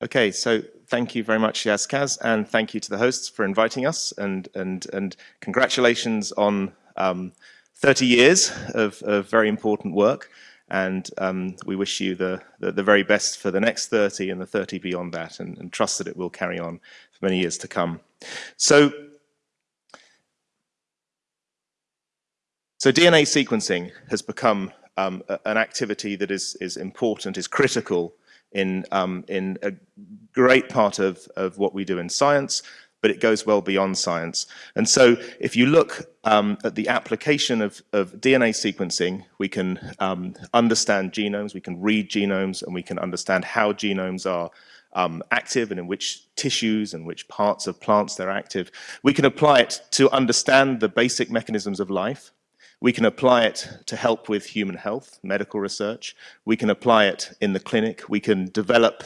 Okay, so thank you very much, Yaz and thank you to the hosts for inviting us, and and and congratulations on um, 30 years of, of, very important work, and um, we wish you the, the, the very best for the next 30 and the 30 beyond that, and, and trust that it will carry on for many years to come. So. So DNA sequencing has become um, an activity that is, is important, is critical in, um, in a great part of, of what we do in science, but it goes well beyond science. And so if you look um, at the application of, of, DNA sequencing, we can um, understand genomes, we can read genomes, and we can understand how genomes are um, active and in which tissues and which parts of plants they're active. We can apply it to understand the basic mechanisms of life, we can apply it to help with human health, medical research. We can apply it in the clinic. We can develop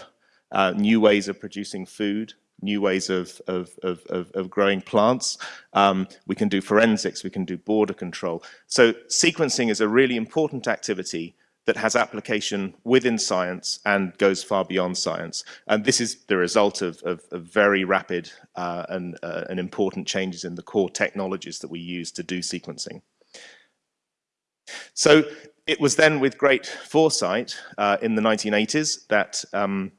uh, new ways of producing food, new ways of, of, of, of growing plants. Um, we can do forensics, we can do border control. So sequencing is a really important activity that has application within science and goes far beyond science. And this is the result of, of, of very rapid uh, and, uh, and important changes in the core technologies that we use to do sequencing. So it was then with great foresight uh, in the 1980s that um,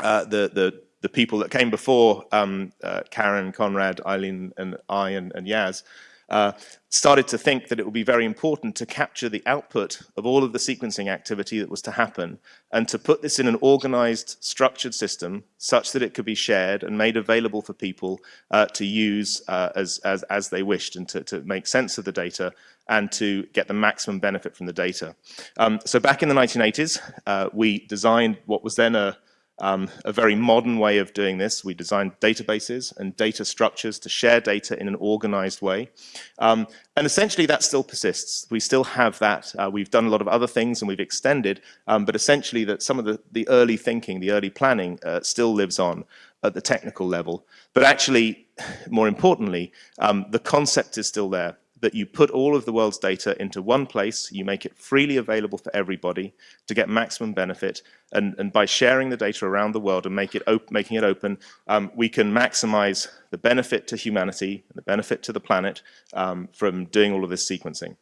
uh, the, the, the, people that came before um, uh, Karen, Conrad, Eileen, and I, and, and Yaz, uh, started to think that it would be very important to capture the output of all of the sequencing activity that was to happen and to put this in an organized, structured system such that it could be shared and made available for people uh, to use uh, as, as, as they wished and to, to make sense of the data and to get the maximum benefit from the data. Um, so back in the 1980s, uh, we designed what was then a, um, a very modern way of doing this. We designed databases and data structures to share data in an organized way. Um, and essentially that still persists. We still have that. Uh, we've done a lot of other things and we've extended, um, but essentially that some of the, the early thinking, the early planning uh, still lives on at the technical level. But actually, more importantly, um, the concept is still there that you put all of the world's data into one place, you make it freely available for everybody to get maximum benefit, and, and by sharing the data around the world and make it making it open, um, we can maximize the benefit to humanity, the benefit to the planet um, from doing all of this sequencing.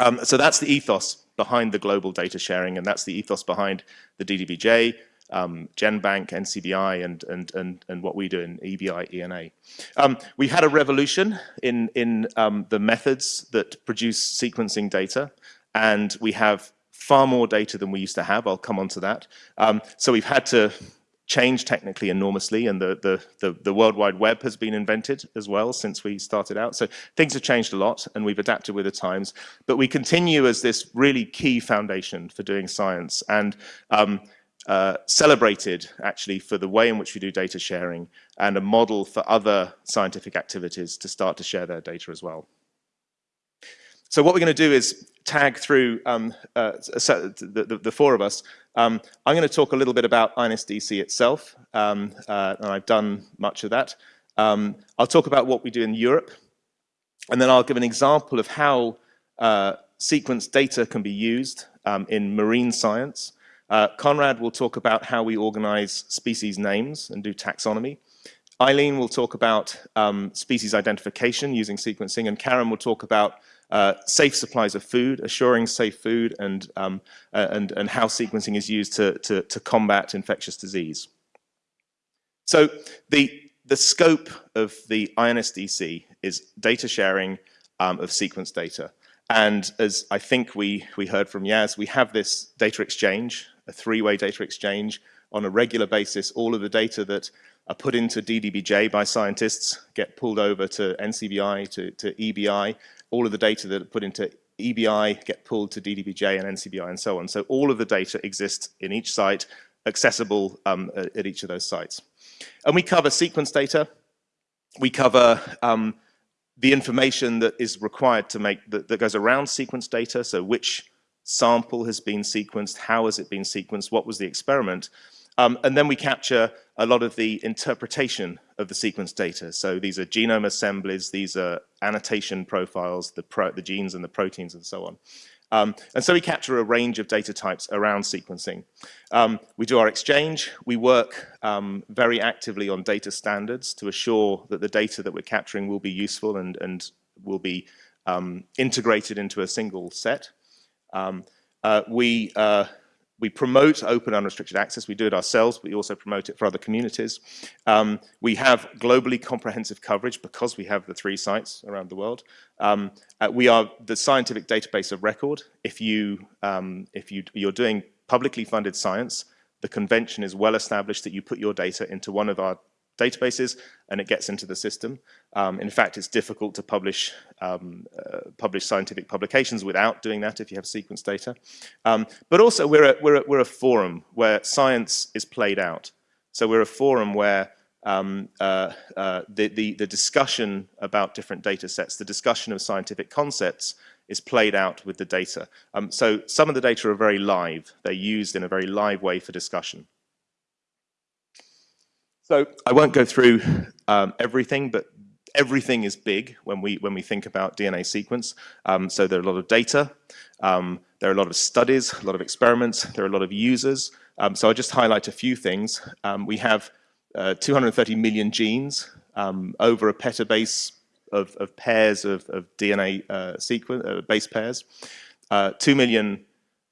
Um, so that's the ethos behind the global data sharing, and that's the ethos behind the DDBJ, um, GenBank, NCBI, and, and, and, and what we do in EBI, ENA. Um, we had a revolution in, in um, the methods that produce sequencing data, and we have far more data than we used to have. I'll come on to that. Um, so we've had to change technically enormously and the, the, the, the, World Wide Web has been invented as well since we started out. So things have changed a lot and we've adapted with the times, but we continue as this really key foundation for doing science. And um, uh, celebrated actually for the way in which we do data sharing and a model for other scientific activities to start to share their data as well. So what we're going to do is tag through um, uh, the, the, the, four of us. Um, I'm going to talk a little bit about INSDC itself, um, uh, and I've done much of that. Um, I'll talk about what we do in Europe, and then I'll give an example of how uh, sequence data can be used um, in marine science, uh, Conrad will talk about how we organize species names and do taxonomy. Eileen will talk about um, species identification using sequencing, and Karen will talk about uh, safe supplies of food, assuring safe food, and, um, uh, and, and how sequencing is used to, to, to combat infectious disease. So the, the scope of the INSDC is data sharing um, of sequence data. And as I think we, we heard from Yaz, we have this data exchange a three-way data exchange on a regular basis. All of the data that are put into DDBJ by scientists get pulled over to NCBI, to, to EBI. All of the data that are put into EBI get pulled to DDBJ and NCBI and so on. So all of the data exists in each site, accessible um, at each of those sites. And we cover sequence data. We cover um, the information that is required to make, that, that goes around sequence data, so which sample has been sequenced, how has it been sequenced, what was the experiment, um, and then we capture a lot of the interpretation of the sequence data. So these are genome assemblies, these are annotation profiles, the, pro the genes and the proteins and so on. Um, and so we capture a range of data types around sequencing. Um, we do our exchange. We work um, very actively on data standards to assure that the data that we're capturing will be useful and, and will be um, integrated into a single set. Um, uh, we uh, we promote open unrestricted access. We do it ourselves, but we also promote it for other communities. Um, we have globally comprehensive coverage because we have the three sites around the world. Um, uh, we are the scientific database of record. If, you, um, if you, you're doing publicly funded science, the convention is well established that you put your data into one of our databases and it gets into the system. Um, in fact, it's difficult to publish um, uh, publish scientific publications without doing that if you have sequence data. Um, but also we're a, we're, a, we're a forum where science is played out. So we're a forum where um, uh, uh, the, the, the discussion about different data sets, the discussion of scientific concepts is played out with the data. Um, so some of the data are very live. They're used in a very live way for discussion. So I won't go through um, everything, but everything is big when we when we think about DNA sequence. Um, so there are a lot of data, um, there are a lot of studies, a lot of experiments, there are a lot of users. Um, so I'll just highlight a few things. Um, we have uh, 230 million genes, um, over a petabase of, of pairs of, of DNA uh, sequence uh, base pairs, uh, two million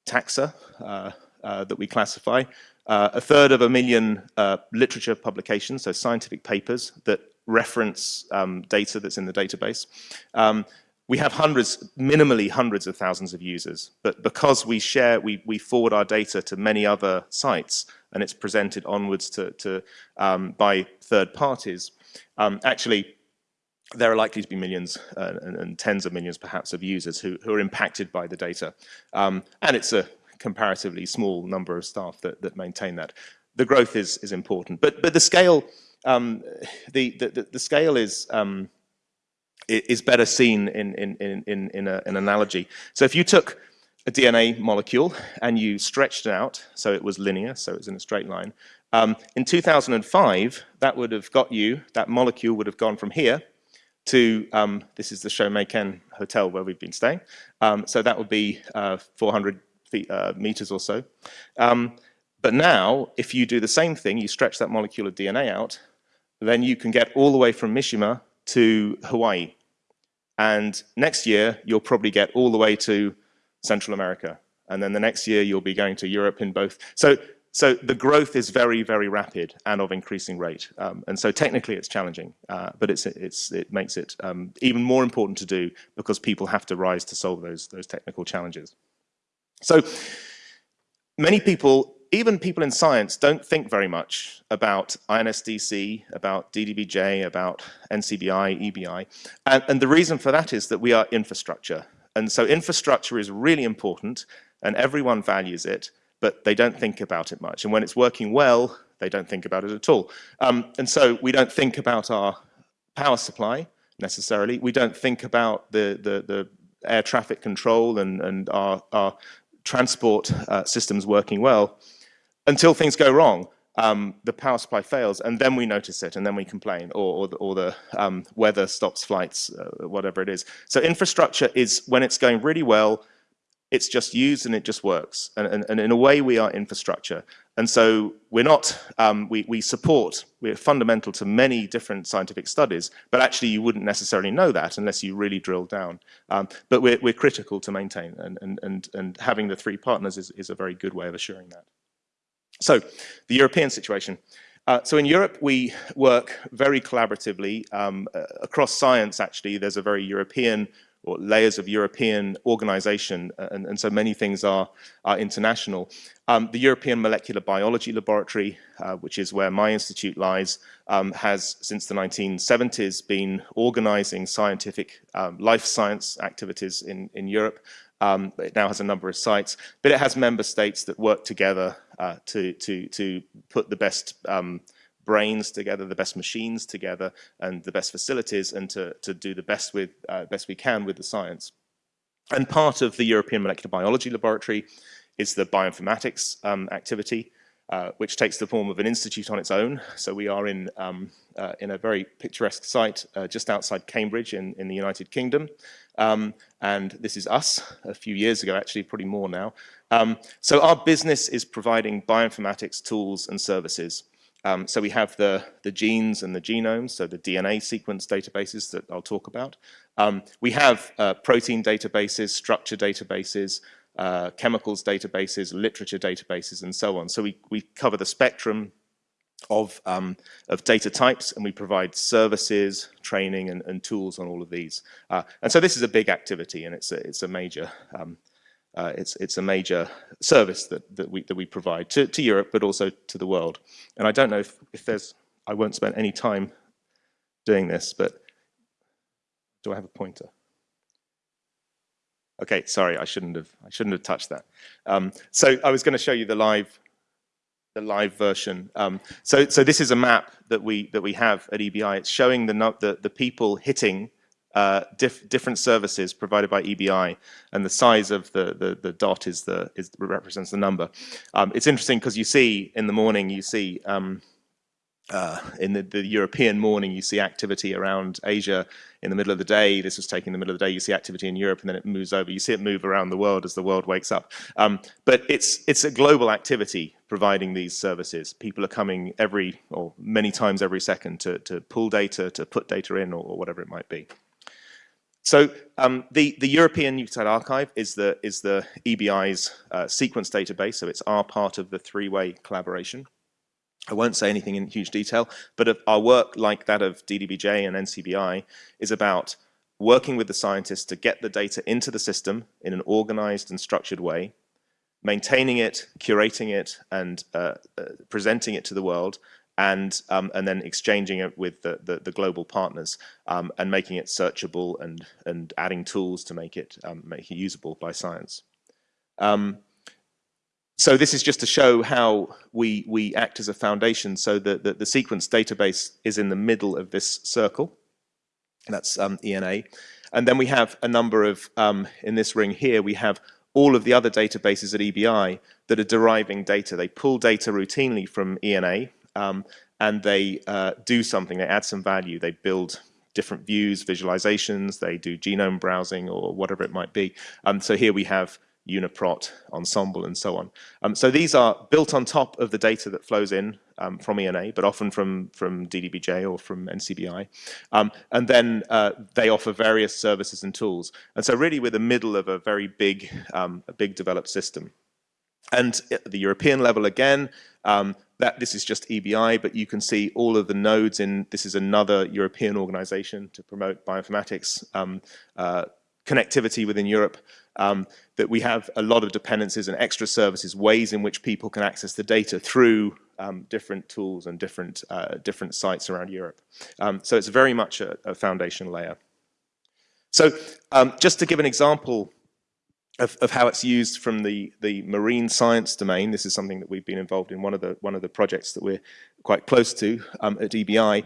taxa uh, that we classify, uh, a third of a million uh, literature publications, so scientific papers that reference um, data that's in the database. Um, we have hundreds, minimally hundreds of thousands of users, but because we share, we, we forward our data to many other sites and it's presented onwards to, to um, by third parties, um, actually there are likely to be millions uh, and, and, tens of millions perhaps of users who, who are impacted by the data. Um, and it's a comparatively small number of staff that, that maintain that. The growth is, is important, but, but the scale, um, the, the, the, scale is, um, is better seen in, in, in, in, a, an analogy. So if you took a DNA molecule and you stretched it out, so it was linear, so it was in a straight line, um, in 2005, that would have got you, that molecule would have gone from here to, um, this is the Shomeiken Hotel where we've been staying, um, so that would be uh, 400 feet, uh, meters or so. Um, but now, if you do the same thing, you stretch that molecule of DNA out, then you can get all the way from Mishima to Hawaii. And next year, you'll probably get all the way to Central America. And then the next year, you'll be going to Europe in both. So, so the growth is very, very rapid and of increasing rate. Um, and so technically, it's challenging, uh, but it's, it's, it makes it um, even more important to do because people have to rise to solve those, those technical challenges. So many people, even people in science, don't think very much about INSDC, about DDBJ, about NCBI, EBI. And, and the reason for that is that we are infrastructure. And so infrastructure is really important and everyone values it, but they don't think about it much. And when it's working well, they don't think about it at all. Um, and so we don't think about our power supply necessarily. We don't think about the, the, the air traffic control and, and our, our transport uh, systems working well until things go wrong. Um, the power supply fails, and then we notice it, and then we complain, or, or the, or the um, weather stops flights, uh, whatever it is. So infrastructure is, when it's going really well, it's just used and it just works. And, and, and in a way, we are infrastructure. And so we're not, um, we, we support, we're fundamental to many different scientific studies, but actually you wouldn't necessarily know that unless you really drill down. Um, but we're, we're critical to maintain, and, and, and, and having the three partners is, is a very good way of assuring that. So the European situation. Uh, so in Europe, we work very collaboratively um, uh, across science, actually. There's a very European or layers of European organization, uh, and, and so many things are, are international. Um, the European Molecular Biology Laboratory, uh, which is where my institute lies, um, has since the 1970s been organizing scientific um, life science activities in, in Europe. Um, it now has a number of sites, but it has member states that work together uh, to, to, to put the best um, brains together, the best machines together, and the best facilities, and to, to do the best, with, uh, best we can with the science. And part of the European Molecular Biology Laboratory is the bioinformatics um, activity. uh, which takes the form of an institute on its own. So we are in, um, uh, in a very picturesque site uh, just outside Cambridge in, in the United Kingdom. Um, and this is us a few years ago, actually, probably more now. Um, so our business is providing bioinformatics tools and services. Um, so we have the, the genes and the genomes, so the DNA sequence databases that I'll talk about. Um, we have uh, protein databases, structure databases, uh, chemicals databases, literature databases, and so on. So we, we cover the spectrum of, um, of data types and we provide services, training and, and tools on all of these. Uh, and so this is a big activity and it's a, it's a major um, uh, it's, it's a major service that, that, we, that we provide to, to Europe, but also to the world. And I don't know if, if there's, I won't spend any time doing this, but do I have a pointer? Okay, sorry, I shouldn't have, I shouldn't have touched that. Um, so I was going to show you the live, the live version. Um, so, so this is a map that we that we have at EBI. It's showing the the, the people hitting uh, diff different services provided by EBI, and the size of the the, the dot is the is represents the number. Um, it's interesting because you see in the morning you see um, uh, in the, the, European morning, you see activity around Asia in the middle of the day. This was taken in the middle of the day. You see activity in Europe, and then it moves over. You see it move around the world as the world wakes up. Um, but it's it's a global activity providing these services. People are coming every or many times every second to to pull data, to put data in, or, or whatever it might be. So um, the the European Nucleotide Archive is the is the EBI's uh, sequence database. So it's our part of the three-way collaboration. I won't say anything in huge detail, but our work, like that of DDBJ and NCBI, is about working with the scientists to get the data into the system in an organized and structured way, maintaining it, curating it, and uh, uh, presenting it to the world, and um, and then exchanging it with the, the, the global partners um, and making it searchable and and adding tools to make it um, make it usable by science. Um, so this is just to show how we, we act as a foundation. So the, the, the sequence database is in the middle of this circle. That's um, ENA. And then we have a number of, um, in this ring here, we have all of the other databases at EBI that are deriving data. They pull data routinely from ENA um, and they uh, do something, they add some value, they build different views, visualizations, they do genome browsing or whatever it might be. Um, so here we have UniProt, Ensembl, and so on. Um, so these are built on top of the data that flows in um, from ENA, but often from, from DDBJ or from NCBI. Um, and then uh, they offer various services and tools. And so really we're the middle of a very big, um, a big developed system. And at the European level again, um, that this is just EBI, but you can see all of the nodes in, this is another European organization to promote bioinformatics um, uh, connectivity within Europe um, that we have a lot of dependencies and extra services, ways in which people can access the data through um, different tools and different, uh, different sites around Europe. Um, so it's very much a, a foundation layer. So um, just to give an example of, of, how it's used from the, the marine science domain, this is something that we've been involved in one of the, one of the projects that we're quite close to um, at EBI.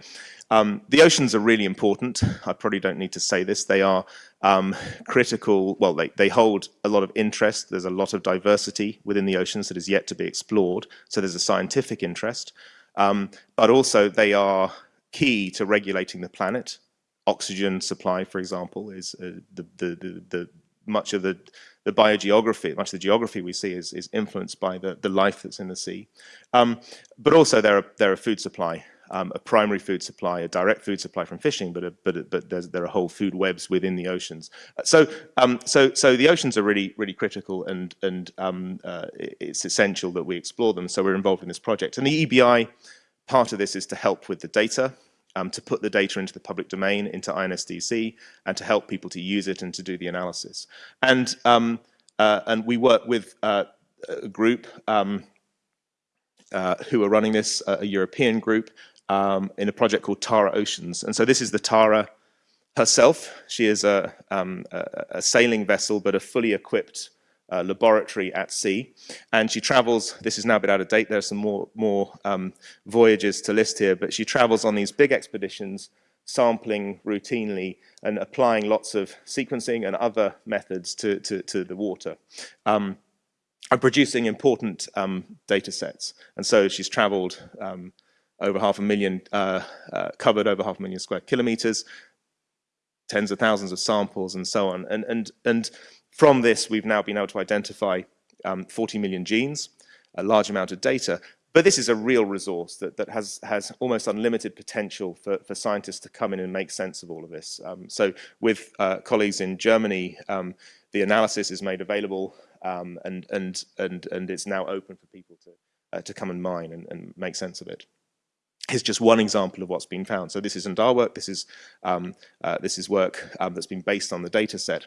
Um, the oceans are really important. I probably don't need to say this. They are um, critical, well, they, they hold a lot of interest. There's a lot of diversity within the oceans that is yet to be explored. So there's a scientific interest. Um, but also they are key to regulating the planet. Oxygen supply, for example, is uh, the, the, the, the, much of the, the biogeography, much of the geography we see is, is influenced by the, the life that's in the sea. Um, but also there are, a, they're food supply um, a primary food supply, a direct food supply from fishing, but a, but but there are whole food webs within the oceans. So um, so so the oceans are really really critical, and and um, uh, it's essential that we explore them. So we're involved in this project, and the EBI part of this is to help with the data. Um, to put the data into the public domain, into INSDC, and to help people to use it and to do the analysis. And um, uh, and we work with uh, a group um, uh, who are running this, a European group, um, in a project called Tara Oceans. And so this is the Tara herself. She is a, um, a, a sailing vessel, but a fully equipped uh, laboratory at sea. And she travels, this is now a bit out of date, there's some more, more um, voyages to list here, but she travels on these big expeditions, sampling routinely and applying lots of sequencing and other methods to, to, to the water. Um, and producing important um, data sets. And so she's traveled um, over half a million, uh, uh, covered over half a million square kilometers, tens of thousands of samples and so on. And, and, and from this, we've now been able to identify um, 40 million genes, a large amount of data. But this is a real resource that, that has, has almost unlimited potential for, for scientists to come in and make sense of all of this. Um, so with uh, colleagues in Germany, um, the analysis is made available um, and, and, and, and it's now open for people to, uh, to come and mine and, and make sense of it is just one example of what's been found. So this isn't our work, this is, um, uh, this is work um, that's been based on the data set.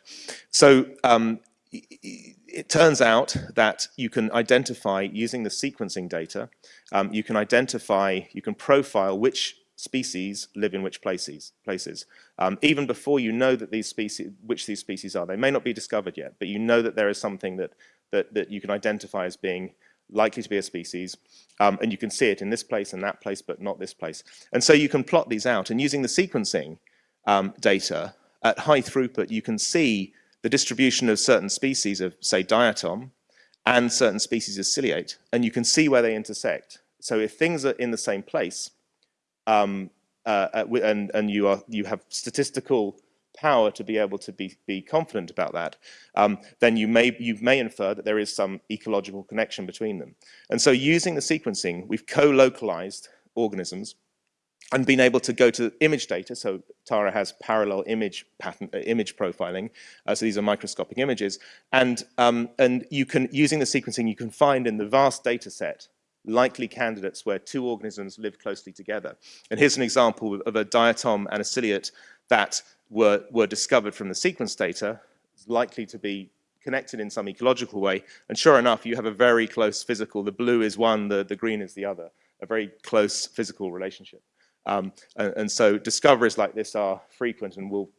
So um, it turns out that you can identify, using the sequencing data, um, you can identify, you can profile which species live in which places, places. Um, even before you know that these species, which these species are. They may not be discovered yet, but you know that there is something that, that, that you can identify as being likely to be a species, um, and you can see it in this place and that place, but not this place. And so you can plot these out, and using the sequencing um, data at high throughput, you can see the distribution of certain species of, say, diatom, and certain species of ciliate, and you can see where they intersect. So if things are in the same place, um, uh, uh and, and you, are, you have statistical power to be able to be, be confident about that, um, then you may, you may infer that there is some ecological connection between them. And so using the sequencing, we've co-localized organisms and been able to go to image data. So Tara has parallel image pattern, uh, image profiling. Uh, so these are microscopic images. And, um, and you can, using the sequencing, you can find in the vast data set likely candidates where two organisms live closely together. And here's an example of a diatom and a ciliate that were, were discovered from the sequence data, likely to be connected in some ecological way. And sure enough, you have a very close physical, the blue is one, the, the green is the other, a very close physical relationship. Um, and, and, so discoveries like this are frequent and will,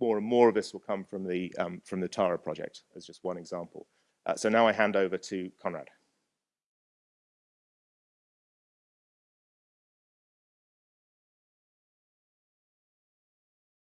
more and more of this will come from the, um, from the TARA project as just one example. Uh, so now I hand over to Conrad.